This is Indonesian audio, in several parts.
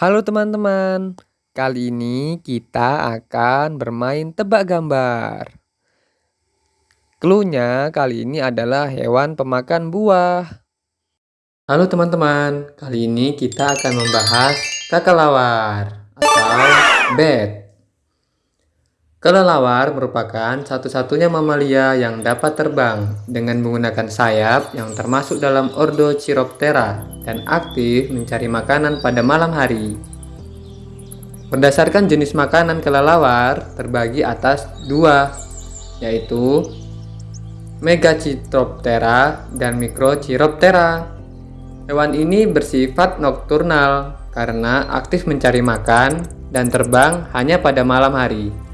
Halo teman-teman, kali ini kita akan bermain tebak gambar. Cluenya kali ini adalah hewan pemakan buah. Halo teman-teman, kali ini kita akan membahas kakalawar atau bat. Kelelawar merupakan satu-satunya mamalia yang dapat terbang dengan menggunakan sayap yang termasuk dalam ordo Chiroptera dan aktif mencari makanan pada malam hari. Berdasarkan jenis makanan kelelawar terbagi atas dua, yaitu Megachiroptera dan Microchiroptera. Hewan ini bersifat nokturnal karena aktif mencari makan dan terbang hanya pada malam hari.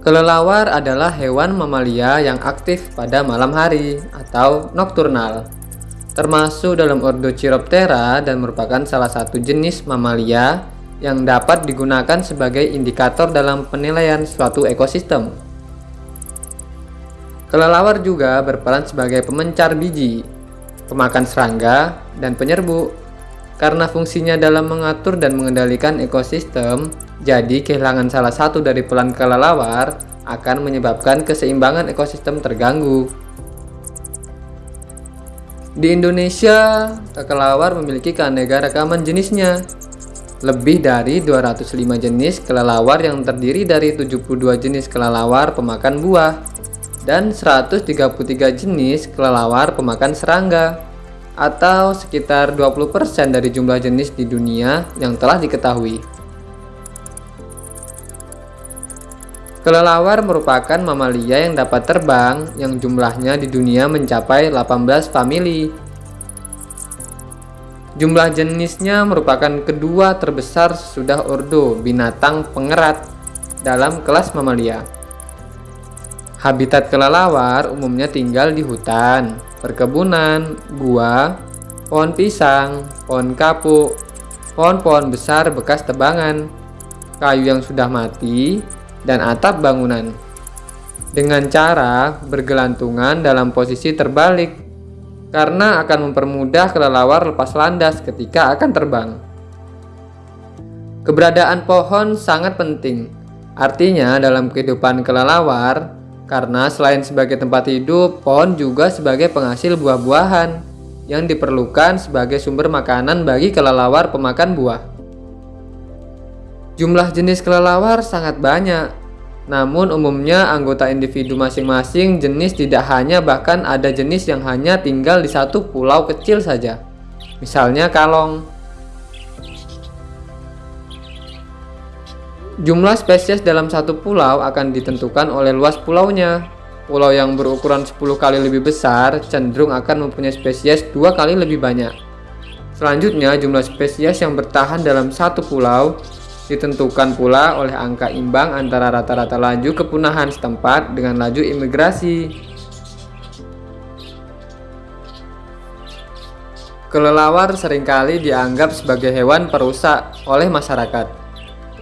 Kelelawar adalah hewan mamalia yang aktif pada malam hari atau nokturnal, termasuk dalam ordo Chiroptera dan merupakan salah satu jenis mamalia yang dapat digunakan sebagai indikator dalam penilaian suatu ekosistem. Kelelawar juga berperan sebagai pemencar biji, pemakan serangga, dan penyerbu. Karena fungsinya dalam mengatur dan mengendalikan ekosistem, jadi kehilangan salah satu dari pelan kelelawar akan menyebabkan keseimbangan ekosistem terganggu. Di Indonesia, kelelawar memiliki keanekaragaman jenisnya. Lebih dari 205 jenis kelelawar yang terdiri dari 72 jenis kelelawar pemakan buah dan 133 jenis kelelawar pemakan serangga atau sekitar 20% dari jumlah jenis di dunia yang telah diketahui. Kelelawar merupakan mamalia yang dapat terbang yang jumlahnya di dunia mencapai 18 famili. Jumlah jenisnya merupakan kedua terbesar sudah ordo binatang pengerat dalam kelas mamalia. Habitat kelelawar umumnya tinggal di hutan, perkebunan, gua, pohon pisang, pohon kapuk, pohon-pohon besar bekas tebangan, kayu yang sudah mati, dan atap bangunan dengan cara bergelantungan dalam posisi terbalik karena akan mempermudah kelelawar lepas landas ketika akan terbang. Keberadaan pohon sangat penting, artinya dalam kehidupan kelelawar, karena selain sebagai tempat hidup, pohon juga sebagai penghasil buah-buahan yang diperlukan sebagai sumber makanan bagi kelelawar pemakan buah. Jumlah jenis kelelawar sangat banyak, namun umumnya anggota individu masing-masing jenis tidak hanya bahkan ada jenis yang hanya tinggal di satu pulau kecil saja. Misalnya kalong. Jumlah spesies dalam satu pulau akan ditentukan oleh luas pulaunya. Pulau yang berukuran 10 kali lebih besar cenderung akan mempunyai spesies dua kali lebih banyak. Selanjutnya, jumlah spesies yang bertahan dalam satu pulau ditentukan pula oleh angka imbang antara rata-rata laju kepunahan setempat dengan laju imigrasi. Kelelawar sering kali dianggap sebagai hewan perusak oleh masyarakat.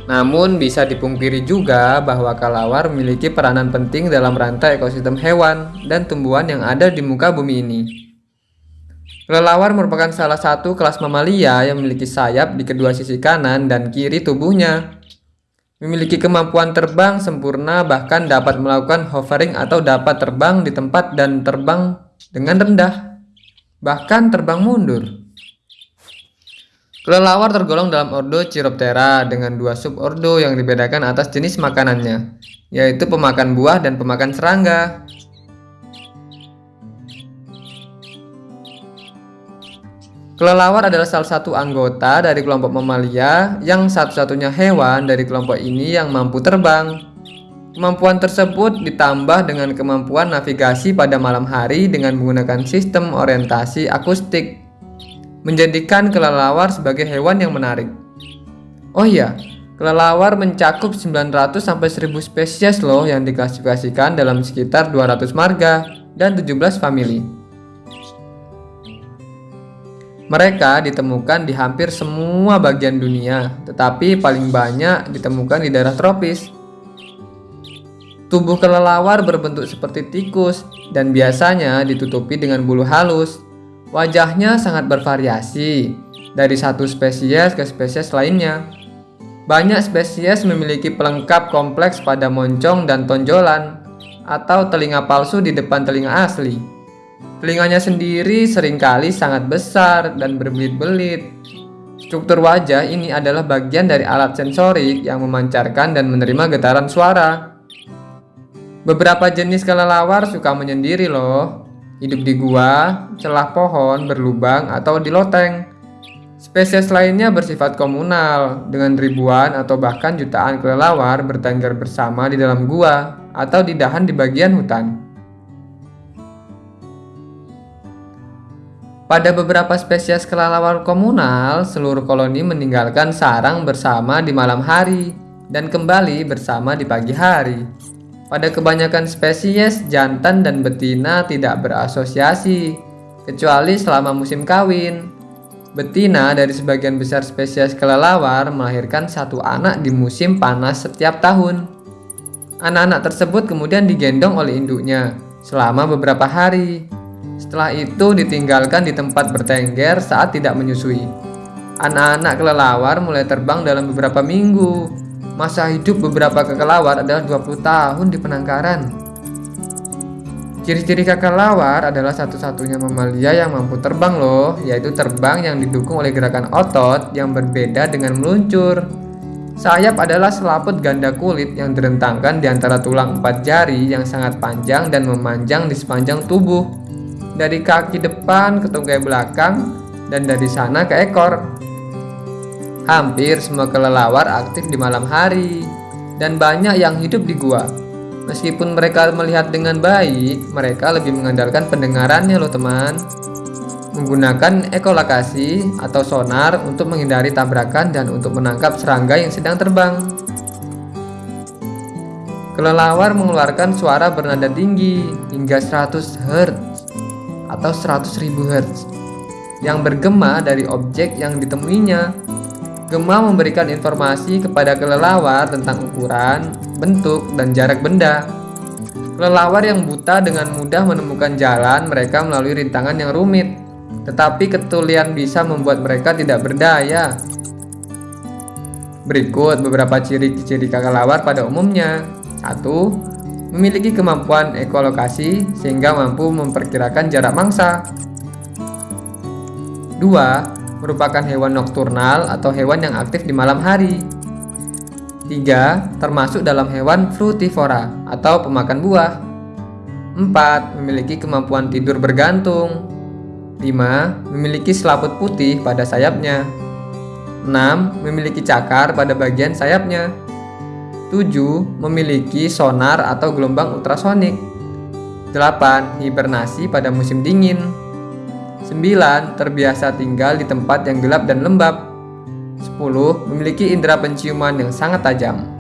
Namun bisa dipungkiri juga bahwa kelelawar memiliki peranan penting dalam rantai ekosistem hewan dan tumbuhan yang ada di muka bumi ini. Kelelawar merupakan salah satu kelas mamalia yang memiliki sayap di kedua sisi kanan dan kiri tubuhnya. Memiliki kemampuan terbang sempurna bahkan dapat melakukan hovering atau dapat terbang di tempat dan terbang dengan rendah. Bahkan terbang mundur. Kelelawar tergolong dalam ordo Chiroptera dengan dua subordo yang dibedakan atas jenis makanannya, yaitu pemakan buah dan pemakan serangga. Kelelawar adalah salah satu anggota dari kelompok mamalia yang satu-satunya hewan dari kelompok ini yang mampu terbang. Kemampuan tersebut ditambah dengan kemampuan navigasi pada malam hari dengan menggunakan sistem orientasi akustik, menjadikan kelelawar sebagai hewan yang menarik. Oh iya, kelelawar mencakup 900 sampai 1000 spesies loh yang diklasifikasikan dalam sekitar 200 marga dan 17 famili. Mereka ditemukan di hampir semua bagian dunia, tetapi paling banyak ditemukan di daerah tropis. Tubuh kelelawar berbentuk seperti tikus dan biasanya ditutupi dengan bulu halus. Wajahnya sangat bervariasi, dari satu spesies ke spesies lainnya. Banyak spesies memiliki pelengkap kompleks pada moncong dan tonjolan, atau telinga palsu di depan telinga asli. Telinganya sendiri sering kali sangat besar dan berbelit-belit. Struktur wajah ini adalah bagian dari alat sensorik yang memancarkan dan menerima getaran suara. Beberapa jenis kelelawar suka menyendiri loh. Hidup di gua, celah pohon, berlubang, atau di loteng. Spesies lainnya bersifat komunal, dengan ribuan atau bahkan jutaan kelelawar bertengger bersama di dalam gua atau di dahan di bagian hutan. Pada beberapa spesies kelelawar komunal, seluruh koloni meninggalkan sarang bersama di malam hari dan kembali bersama di pagi hari. Pada kebanyakan spesies, jantan dan betina tidak berasosiasi, kecuali selama musim kawin. Betina dari sebagian besar spesies kelelawar melahirkan satu anak di musim panas setiap tahun. Anak-anak tersebut kemudian digendong oleh induknya selama beberapa hari. Setelah itu ditinggalkan di tempat bertengger saat tidak menyusui. Anak-anak kelelawar mulai terbang dalam beberapa minggu. Masa hidup beberapa kelelawar adalah 20 tahun di penangkaran. Ciri-ciri kakak lawar adalah satu-satunya mamalia yang mampu terbang loh, yaitu terbang yang didukung oleh gerakan otot yang berbeda dengan meluncur. Sayap adalah selaput ganda kulit yang direntangkan di antara tulang empat jari yang sangat panjang dan memanjang di sepanjang tubuh. Dari kaki depan ke tungkai belakang dan dari sana ke ekor. Hampir semua kelelawar aktif di malam hari dan banyak yang hidup di gua. Meskipun mereka melihat dengan baik, mereka lebih mengandalkan pendengarannya loh teman. Menggunakan ekolokasi atau sonar untuk menghindari tabrakan dan untuk menangkap serangga yang sedang terbang. Kelelawar mengeluarkan suara bernada tinggi hingga 100 Hz atau 100.000 Hz yang bergema dari objek yang ditemuinya. Gema memberikan informasi kepada kelelawar tentang ukuran, bentuk, dan jarak benda. Kelelawar yang buta dengan mudah menemukan jalan mereka melalui rintangan yang rumit, tetapi ketulian bisa membuat mereka tidak berdaya. Berikut beberapa ciri-ciri kelelawar pada umumnya. 1. Memiliki kemampuan ekolokasi sehingga mampu memperkirakan jarak mangsa. 2 merupakan hewan nokturnal atau hewan yang aktif di malam hari. 3. Termasuk dalam hewan frutivora atau pemakan buah. 4. Memiliki kemampuan tidur bergantung. 5. Memiliki selaput putih pada sayapnya. 6. Memiliki cakar pada bagian sayapnya. 7. Memiliki sonar atau gelombang ultrasonik. 8. Hibernasi pada musim dingin. 9. Terbiasa tinggal di tempat yang gelap dan lembab. 10. Memiliki indera penciuman yang sangat tajam.